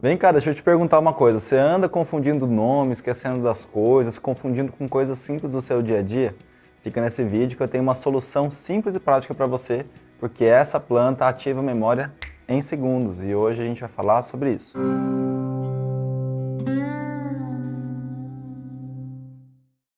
Vem cá, deixa eu te perguntar uma coisa. Você anda confundindo nomes, esquecendo das coisas, confundindo com coisas simples do seu dia a dia? Fica nesse vídeo que eu tenho uma solução simples e prática para você, porque essa planta ativa a memória em segundos e hoje a gente vai falar sobre isso.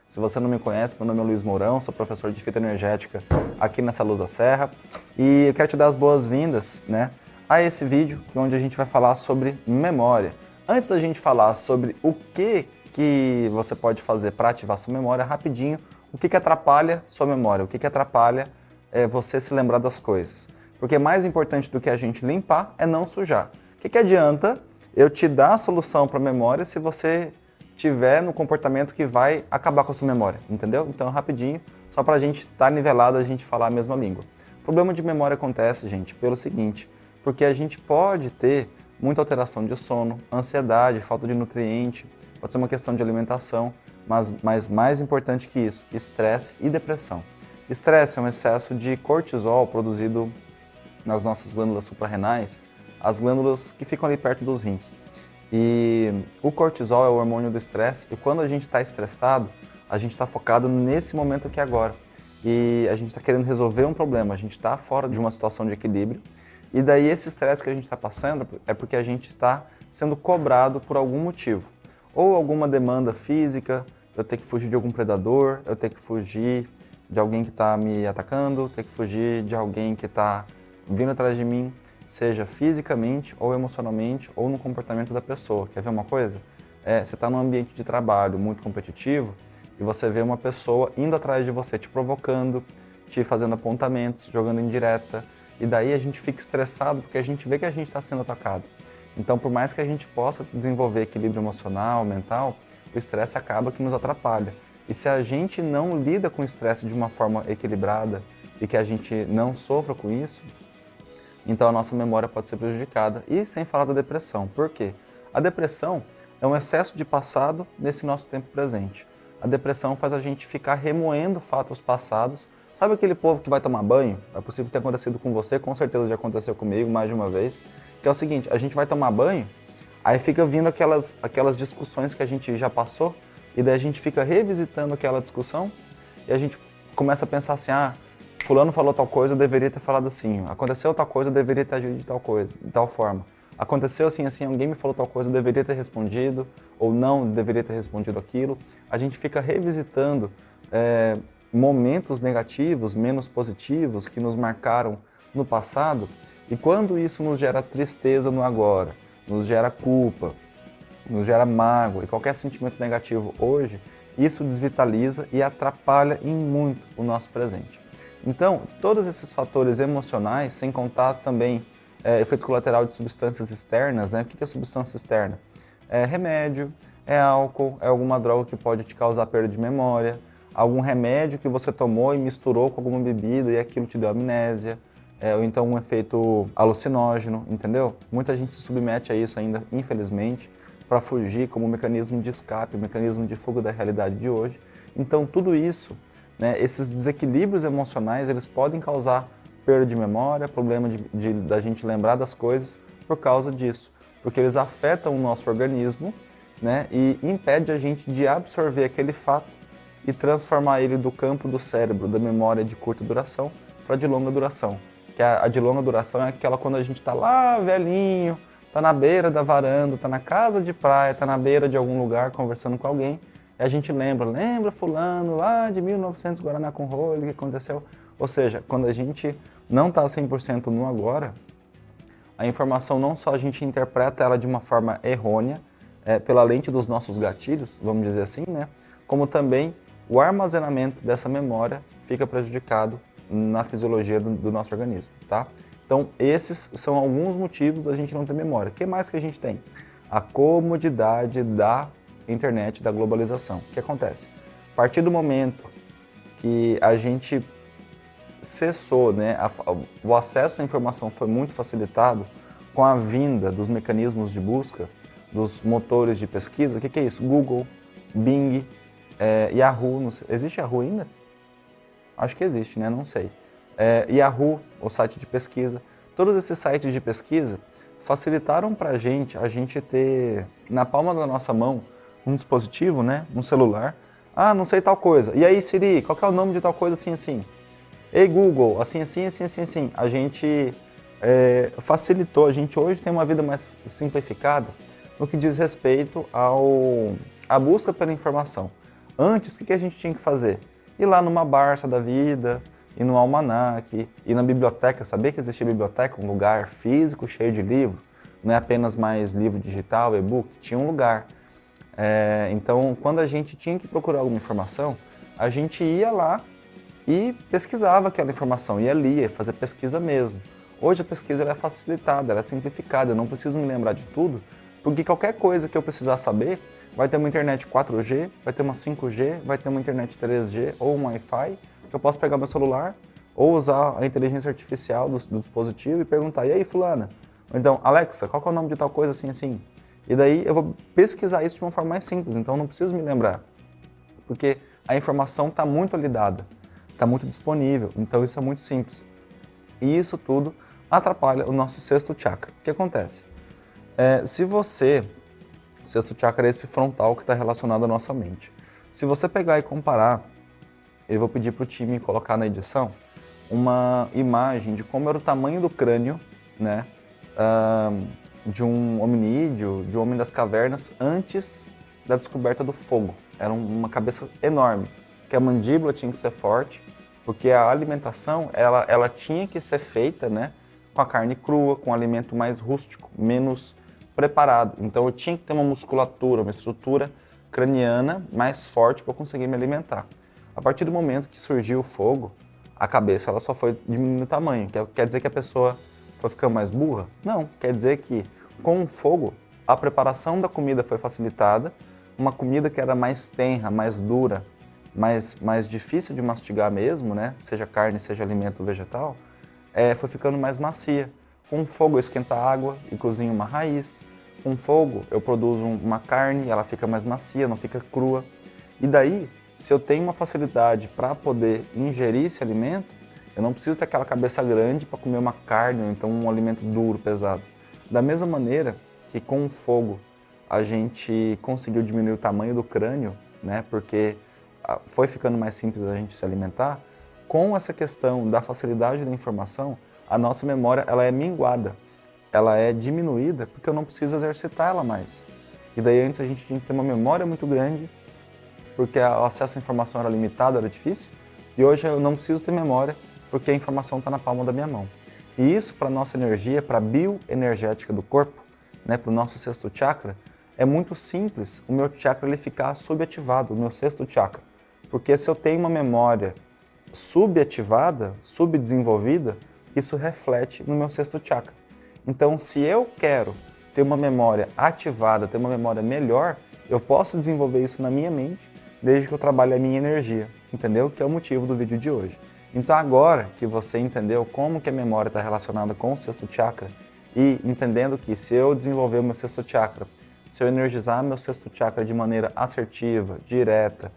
Se você não me conhece, meu nome é Luiz Mourão, sou professor de fitoenergética aqui nessa Luz da Serra e eu quero te dar as boas-vindas, né? A esse vídeo, onde a gente vai falar sobre memória. Antes da gente falar sobre o que, que você pode fazer para ativar sua memória, rapidinho, o que, que atrapalha sua memória, o que, que atrapalha é, você se lembrar das coisas. Porque mais importante do que a gente limpar é não sujar. O que, que adianta eu te dar a solução para a memória se você tiver no comportamento que vai acabar com a sua memória, entendeu? Então, rapidinho, só para a gente estar tá nivelado, a gente falar a mesma língua. O problema de memória acontece, gente, pelo seguinte, porque a gente pode ter muita alteração de sono, ansiedade, falta de nutriente, pode ser uma questão de alimentação, mas, mas mais importante que isso, estresse e depressão. Estresse é um excesso de cortisol produzido nas nossas glândulas suprarrenais, as glândulas que ficam ali perto dos rins. E o cortisol é o hormônio do estresse e quando a gente está estressado, a gente está focado nesse momento aqui agora. E a gente está querendo resolver um problema, a gente está fora de uma situação de equilíbrio e daí esse estresse que a gente está passando é porque a gente está sendo cobrado por algum motivo. Ou alguma demanda física, eu tenho que fugir de algum predador, eu tenho que fugir de alguém que está me atacando, tenho que fugir de alguém que está vindo atrás de mim, seja fisicamente ou emocionalmente ou no comportamento da pessoa. Quer ver uma coisa? É, você está num ambiente de trabalho muito competitivo e você vê uma pessoa indo atrás de você, te provocando, te fazendo apontamentos, jogando indireta, e daí a gente fica estressado porque a gente vê que a gente está sendo atacado. Então, por mais que a gente possa desenvolver equilíbrio emocional, mental, o estresse acaba que nos atrapalha. E se a gente não lida com o estresse de uma forma equilibrada e que a gente não sofra com isso, então a nossa memória pode ser prejudicada. E sem falar da depressão. Por quê? A depressão é um excesso de passado nesse nosso tempo presente. A depressão faz a gente ficar remoendo fatos passados Sabe aquele povo que vai tomar banho? É possível ter acontecido com você, com certeza já aconteceu comigo mais de uma vez. Que é o seguinte, a gente vai tomar banho, aí fica vindo aquelas, aquelas discussões que a gente já passou, e daí a gente fica revisitando aquela discussão, e a gente começa a pensar assim, ah, fulano falou tal coisa, eu deveria ter falado assim. Aconteceu tal coisa, eu deveria ter agido de tal coisa, de tal forma. Aconteceu assim, assim, alguém me falou tal coisa, eu deveria ter respondido, ou não, deveria ter respondido aquilo. A gente fica revisitando é, momentos negativos, menos positivos, que nos marcaram no passado, e quando isso nos gera tristeza no agora, nos gera culpa, nos gera mágoa e qualquer sentimento negativo hoje, isso desvitaliza e atrapalha em muito o nosso presente. Então, todos esses fatores emocionais, sem contar também é, efeito colateral de substâncias externas, né? o que é substância externa? É remédio, é álcool, é alguma droga que pode te causar perda de memória, algum remédio que você tomou e misturou com alguma bebida e aquilo te deu amnésia, é, ou então um efeito alucinógeno, entendeu? Muita gente se submete a isso ainda, infelizmente, para fugir como um mecanismo de escape, um mecanismo de fuga da realidade de hoje. Então tudo isso, né, esses desequilíbrios emocionais, eles podem causar perda de memória, problema de, de, da gente lembrar das coisas por causa disso, porque eles afetam o nosso organismo né, e impede a gente de absorver aquele fato e transformar ele do campo do cérebro, da memória de curta duração, para de longa duração. Que a, a de longa duração é aquela quando a gente está lá velhinho, está na beira da varanda, está na casa de praia, está na beira de algum lugar conversando com alguém, e a gente lembra, lembra fulano lá de 1900 Guaraná com rolho, o que aconteceu? Ou seja, quando a gente não está 100% no agora, a informação não só a gente interpreta ela de uma forma errônea, é, pela lente dos nossos gatilhos, vamos dizer assim, né? como também o armazenamento dessa memória fica prejudicado na fisiologia do, do, nosso organismo, tá? Então, esses são alguns motivos da gente não ter memória. O que mais que a gente tem? A comodidade da internet, da globalização. O que acontece? A partir do momento que a gente cessou, né, a, o acesso à informação foi muito facilitado com a vinda dos mecanismos de busca, dos motores de pesquisa, o que, que é isso? Google, Bing, é, Yahoo, sei, existe Yahoo ainda? Acho que existe, né? Não sei. É, Yahoo, o site de pesquisa. Todos esses sites de pesquisa facilitaram para a gente, a gente ter na palma da nossa mão um dispositivo, né, um celular. Ah, não sei tal coisa. E aí, Siri, qual é o nome de tal coisa assim, assim? Ei, Google, assim, assim, assim, assim, assim. A gente é, facilitou, a gente hoje tem uma vida mais simplificada no que diz respeito ao, à busca pela informação. Antes, o que, a gente tinha que fazer? Ir lá numa Barça da vida, ir no Almanac, ir na biblioteca, saber que existia biblioteca, um lugar físico cheio de livro, não é apenas mais livro digital, e-book, tinha um lugar. É, então, quando a gente tinha que procurar alguma informação, a gente ia lá e pesquisava aquela informação, ia lia, fazer pesquisa mesmo. Hoje a pesquisa é facilitada, é simplificada, eu não preciso me lembrar de tudo, porque qualquer coisa que eu precisar saber, vai ter uma internet 4G, vai ter uma 5G, vai ter uma internet 3G ou um Wi-Fi, que eu posso pegar meu celular ou usar a inteligência artificial do, do dispositivo e perguntar, e aí fulana? Ou então, Alexa, qual é o nome de tal coisa assim assim? E daí eu vou pesquisar isso de uma forma mais simples, então não preciso me lembrar. Porque a informação está muito ali dada, está muito disponível, então isso é muito simples. E isso tudo atrapalha o nosso sexto chakra. O que acontece? É, se você, o sexto chakra é esse frontal que está relacionado à nossa mente. Se você pegar e comparar, eu vou pedir para o time colocar na edição uma imagem de como era o tamanho do crânio, né, uh, de um hominídeo, de um homem das cavernas, antes da descoberta do fogo. Era uma cabeça enorme, que a mandíbula tinha que ser forte, porque a alimentação ela, ela tinha que ser feita né, com a carne crua, com um alimento mais rústico, menos preparado. Então eu tinha que ter uma musculatura, uma estrutura craniana mais forte para conseguir me alimentar. A partir do momento que surgiu o fogo, a cabeça ela só foi diminuindo o tamanho. Quer, dizer que a pessoa foi ficando mais burra? Não, quer dizer que com o fogo a preparação da comida foi facilitada, uma comida que era mais tenra, mais dura, mais, mais difícil de mastigar mesmo, né? seja carne, seja alimento vegetal, é, foi ficando mais macia. Com fogo eu esquento a água e cozinho uma raiz. Com fogo eu produzo uma carne, ela fica mais macia, não fica crua. E daí, se eu tenho uma facilidade para poder ingerir esse alimento, eu não preciso ter aquela cabeça grande para comer uma carne ou então um alimento duro, pesado. Da mesma maneira que com o fogo a gente conseguiu diminuir o tamanho do crânio, né, porque ah, foi ficando mais simples a gente se alimentar, com essa questão da facilidade da informação, a nossa memória ela é minguada, ela é diminuída porque eu não preciso exercitar ela mais. E daí antes a gente tinha que ter uma memória muito grande, porque o acesso à informação era limitado, era difícil, e hoje eu não preciso ter memória porque a informação está na palma da minha mão. E isso para a nossa energia, para a bioenergética do corpo, né, para o nosso sexto chakra, é muito simples o meu chakra ele ficar subativado, o meu sexto chakra. Porque se eu tenho uma memória subativada, subdesenvolvida, isso reflete no meu sexto chakra. Então, se eu quero ter uma memória ativada, ter uma memória melhor, eu posso desenvolver isso na minha mente, desde que eu trabalhe a minha energia, entendeu? Que é o motivo do vídeo de hoje. Então agora que você entendeu como que a memória está relacionada com o sexto chakra e entendendo que se eu desenvolver o meu sexto chakra, se eu energizar meu sexto chakra de maneira assertiva, direta,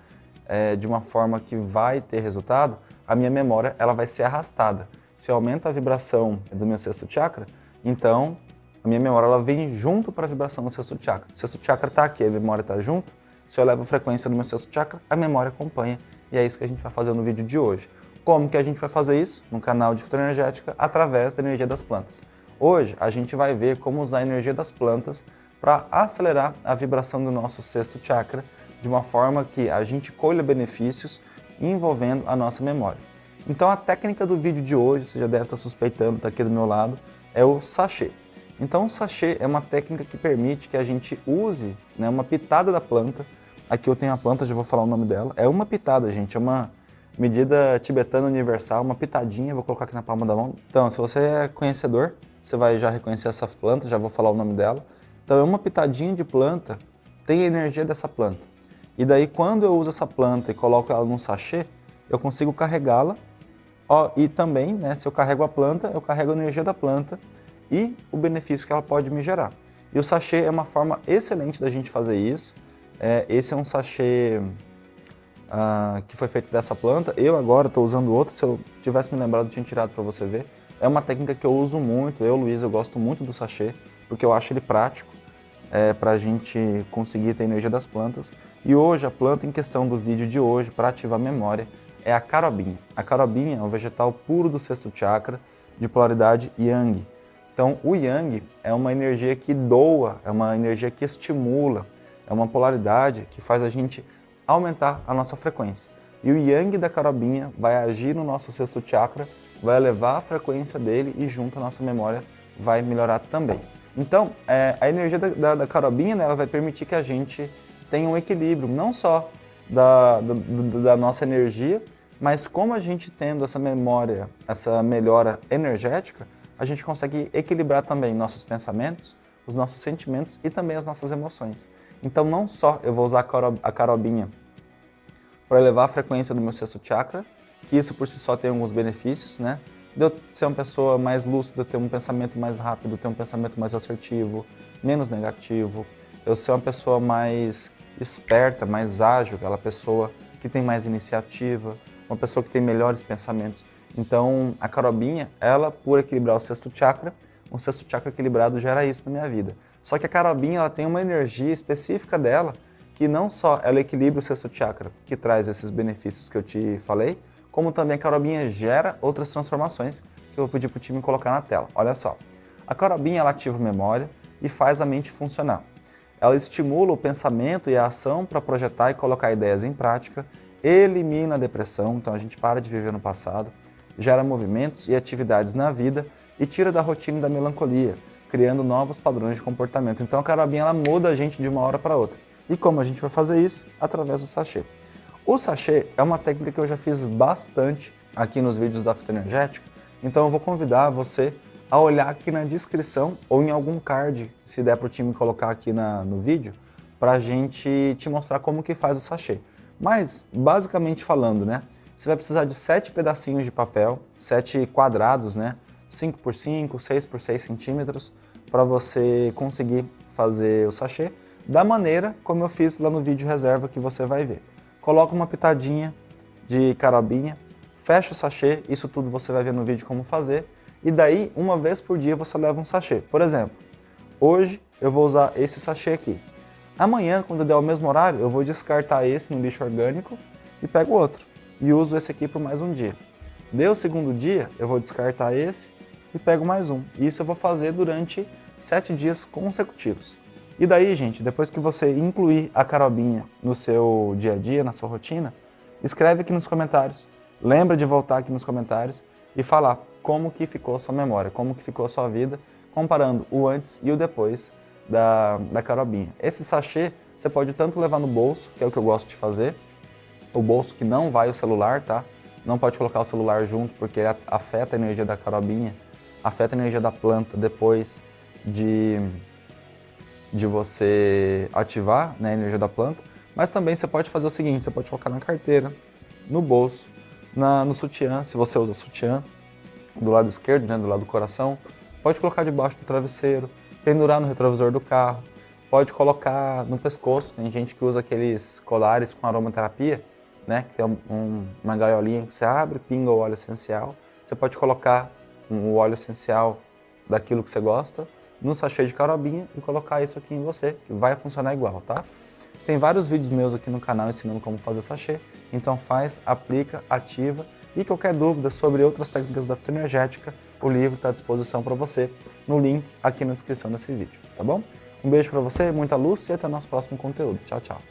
é, de uma forma que vai ter resultado, a minha memória ela vai ser arrastada. Se eu aumento a vibração do meu sexto chakra, então a minha memória ela vem junto para a vibração do sexto chakra. O sexto chakra está aqui, a memória está junto. Se eu levo a frequência do meu sexto chakra, a memória acompanha. E é isso que a gente vai fazer no vídeo de hoje. Como que a gente vai fazer isso? No canal de Fitoenergética, através da energia das plantas. Hoje a gente vai ver como usar a energia das plantas para acelerar a vibração do nosso sexto chakra de uma forma que a gente colha benefícios envolvendo a nossa memória. Então a técnica do vídeo de hoje, você já deve estar suspeitando, está aqui do meu lado, é o sachê. Então o sachê é uma técnica que permite que a gente use né, uma pitada da planta, aqui eu tenho a planta, já vou falar o nome dela, é uma pitada, gente, é uma medida tibetana universal, uma pitadinha, vou colocar aqui na palma da mão. Então, se você é conhecedor, você vai já reconhecer essa planta, já vou falar o nome dela. Então, é uma pitadinha de planta, tem a energia dessa planta. E daí, quando eu uso essa planta e coloco ela num sachê, eu consigo carregá-la. E também, né, se eu carrego a planta, eu carrego a energia da planta e o benefício que ela pode me gerar. E o sachê é uma forma excelente da gente fazer isso. É, esse é um sachê ah, que foi feito dessa planta. Eu agora estou usando outro, se eu tivesse me lembrado, eu tinha tirado para você ver. É uma técnica que eu uso muito, eu, Luiz, eu gosto muito do sachê, porque eu acho ele prático é, para a gente conseguir ter energia das plantas. E hoje, a planta em questão do vídeo de hoje, para ativar a memória, é a carobinha. A carobinha é um vegetal puro do sexto chakra, de polaridade Yang. Então, o Yang é uma energia que doa, é uma energia que estimula, é uma polaridade que faz a gente aumentar a nossa frequência. E o Yang da carobinha vai agir no nosso sexto chakra, vai elevar a frequência dele e junto a nossa memória vai melhorar também. Então, é, a energia da, da, da carobinha né, ela vai permitir que a gente tenha um equilíbrio, não só da, da, da nossa energia, mas como a gente tendo essa memória, essa melhora energética, a gente consegue equilibrar também nossos pensamentos, os nossos sentimentos e também as nossas emoções. Então não só eu vou usar a carobinha para elevar a frequência do meu sexto chakra, que isso por si só tem alguns benefícios, né? De eu ser uma pessoa mais lúcida, ter um pensamento mais rápido, ter um pensamento mais assertivo, menos negativo, eu ser uma pessoa mais esperta, mais ágil, aquela pessoa que tem mais iniciativa, uma pessoa que tem melhores pensamentos. Então, a carobinha, ela, por equilibrar o sexto chakra, um sexto chakra equilibrado gera isso na minha vida. Só que a carobinha, ela tem uma energia específica dela, que não só ela equilibra o sexto chakra, que traz esses benefícios que eu te falei, como também a carobinha gera outras transformações que eu vou pedir para o time colocar na tela. Olha só, a carobinha ela ativa memória e faz a mente funcionar. Ela estimula o pensamento e a ação para projetar e colocar ideias em prática, elimina a depressão, então a gente para de viver no passado, gera movimentos e atividades na vida e tira da rotina da melancolia, criando novos padrões de comportamento. Então a carabinha ela muda a gente de uma hora para outra. E como a gente vai fazer isso? Através do sachê. O sachê é uma técnica que eu já fiz bastante aqui nos vídeos da fitoenergética, então eu vou convidar você a olhar aqui na descrição ou em algum card, se der para o time colocar aqui na, no vídeo, para a gente te mostrar como que faz o sachê. Mas, basicamente falando, né, você vai precisar de sete pedacinhos de papel, sete quadrados, né, 5 por 5, 6 por 6 centímetros, para você conseguir fazer o sachê da maneira como eu fiz lá no vídeo reserva que você vai ver. Coloca uma pitadinha de carabinha, fecha o sachê, isso tudo você vai ver no vídeo como fazer, e daí, uma vez por dia, você leva um sachê. Por exemplo, hoje eu vou usar esse sachê aqui. Amanhã, quando der o mesmo horário, eu vou descartar esse no lixo orgânico e pego outro. E uso esse aqui por mais um dia. Deu o segundo dia, eu vou descartar esse e pego mais um. Isso eu vou fazer durante sete dias consecutivos. E daí, gente, depois que você incluir a carobinha no seu dia a dia, na sua rotina, escreve aqui nos comentários. Lembra de voltar aqui nos comentários e falar como que ficou sua memória, como que ficou a sua vida, comparando o antes e o depois da, da carobinha. Esse sachê você pode tanto levar no bolso, que é o que eu gosto de fazer, o bolso que não vai o celular, tá? Não pode colocar o celular junto porque ele afeta a energia da carobinha, afeta a energia da planta depois de, de você ativar né, a energia da planta. Mas também você pode fazer o seguinte, você pode colocar na carteira, no bolso, na, no sutiã, se você usa sutiã, do lado esquerdo, né, do lado do coração. Pode colocar debaixo do travesseiro, pendurar no retrovisor do carro, pode colocar no pescoço. Tem gente que usa aqueles colares com aromaterapia, né, que tem um, uma gaiolinha que você abre, pinga o óleo essencial. Você pode colocar um óleo essencial daquilo que você gosta no sachê de carobinha e colocar isso aqui em você, que vai funcionar igual, tá? Tem vários vídeos meus aqui no canal ensinando como fazer sachê, então faz, aplica, ativa e qualquer dúvida sobre outras técnicas da fitoenergética, o livro está à disposição para você no link aqui na descrição desse vídeo, tá bom? Um beijo para você, muita luz e até nosso próximo conteúdo. Tchau, tchau.